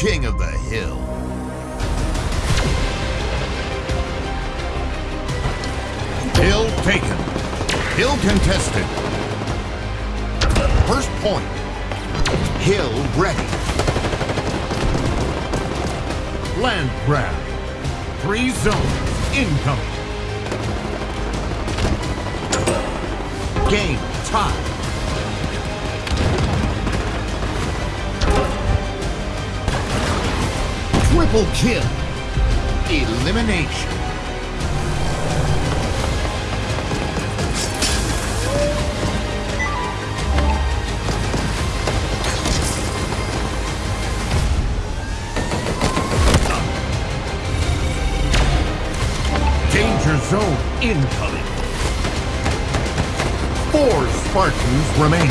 king of the hill. Hill taken. Hill contested. First point. Hill ready. Land grab. Three zones incoming. Game tied. Triple kill. Elimination. Danger zone incoming. Four Spartans remain.